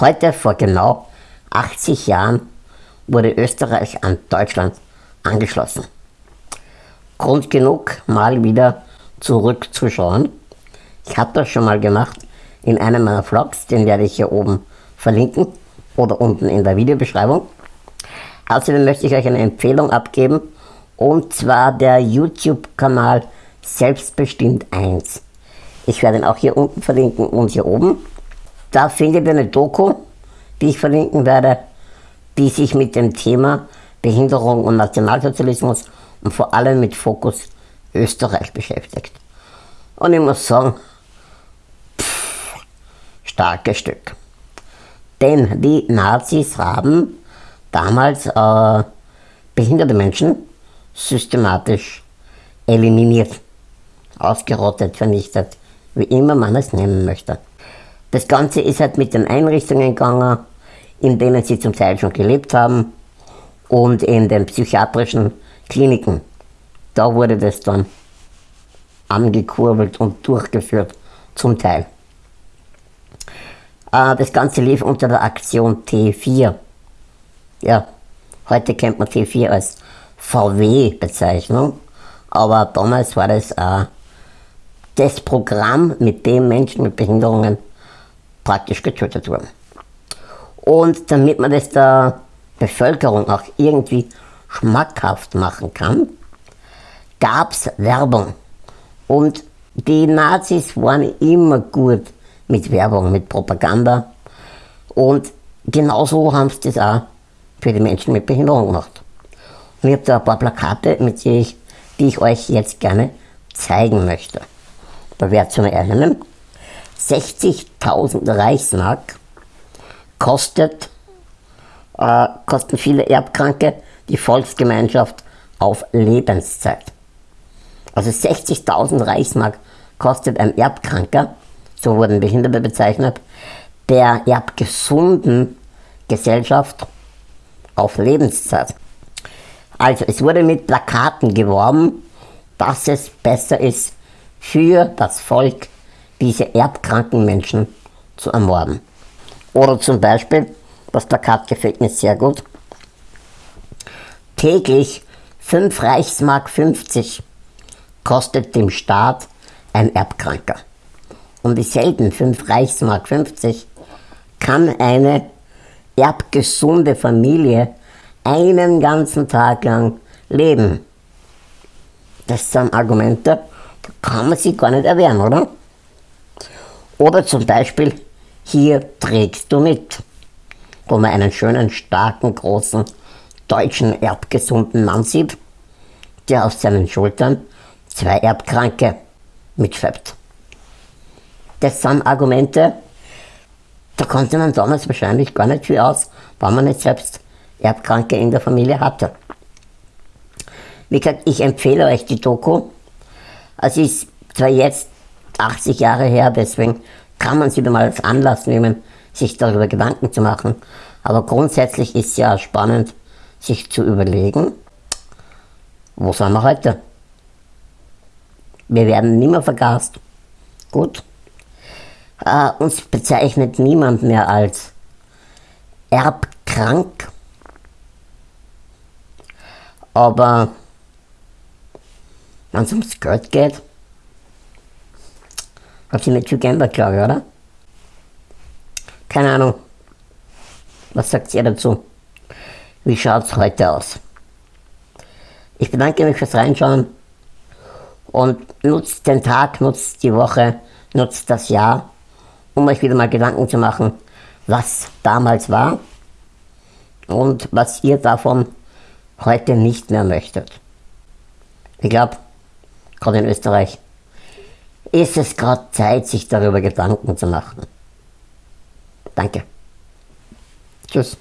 Heute vor genau 80 Jahren wurde Österreich an Deutschland angeschlossen. Grund genug, mal wieder zurückzuschauen. Ich habe das schon mal gemacht in einem meiner Vlogs, den werde ich hier oben verlinken oder unten in der Videobeschreibung. Außerdem möchte ich euch eine Empfehlung abgeben und zwar der YouTube-Kanal Selbstbestimmt 1. Ich werde ihn auch hier unten verlinken und hier oben. Da findet ihr eine Doku, die ich verlinken werde, die sich mit dem Thema Behinderung und Nationalsozialismus und vor allem mit Fokus Österreich beschäftigt. Und ich muss sagen, pff, starkes Stück. Denn die Nazis haben damals äh, behinderte Menschen systematisch eliminiert, ausgerottet, vernichtet, wie immer man es nennen möchte. Das Ganze ist halt mit den Einrichtungen gegangen, in denen sie zum Teil schon gelebt haben und in den psychiatrischen Kliniken. Da wurde das dann angekurbelt und durchgeführt, zum Teil. Äh, das Ganze lief unter der Aktion T4. Ja, heute kennt man T4 als VW-Bezeichnung, aber damals war das äh, das Programm, mit dem Menschen mit Behinderungen praktisch getötet wurden. Und damit man das der Bevölkerung auch irgendwie schmackhaft machen kann, gab es Werbung. Und die Nazis waren immer gut mit Werbung, mit Propaganda. Und genauso haben sie das auch für die Menschen mit Behinderung gemacht. Und ich habe da ein paar Plakate, mit denen ich, die ich euch jetzt gerne zeigen möchte. Da werdet ihr mal erinnern. 60.000 Reichsmark kostet, äh, kosten viele Erbkranke die Volksgemeinschaft auf Lebenszeit. Also 60.000 Reichsmark kostet ein Erbkranker, so wurden Behinderte bezeichnet, der erbgesunden Gesellschaft auf Lebenszeit. Also es wurde mit Plakaten geworben, dass es besser ist für das Volk, diese erbkranken Menschen zu ermorden. Oder zum Beispiel, das Plakat gefällt mir sehr gut, täglich 5 Reichsmark 50 kostet dem Staat ein Erbkranker. Und dieselben 5 Reichsmark 50 kann eine erbgesunde Familie einen ganzen Tag lang leben. Das sind Argumente, da kann man sich gar nicht erwehren, oder? Oder zum Beispiel, hier trägst du mit, wo man einen schönen, starken, großen, deutschen, erbgesunden Mann sieht, der auf seinen Schultern zwei Erbkranke mitschleppt. Das sind Argumente, da konnte man damals wahrscheinlich gar nicht viel aus, weil man nicht selbst Erbkranke in der Familie hatte. Wie gesagt, ich empfehle euch die Doku. Es ist zwar jetzt 80 Jahre her, deswegen kann man sie wieder mal als Anlass nehmen, sich darüber Gedanken zu machen. Aber grundsätzlich ist es ja spannend, sich zu überlegen, wo sind wir heute? Wir werden nimmer vergast. Gut. Äh, uns bezeichnet niemand mehr als erbkrank. Aber wenn es ums Geld geht, hat sich nicht viel geändert, glaube ich, oder? Keine Ahnung. Was sagt ihr dazu? Wie schaut es heute aus? Ich bedanke mich fürs Reinschauen und nutzt den Tag, nutzt die Woche, nutzt das Jahr, um euch wieder mal Gedanken zu machen, was damals war und was ihr davon heute nicht mehr möchtet. Ich glaube, gerade in Österreich ist es gerade Zeit, sich darüber Gedanken zu machen. Danke. Tschüss.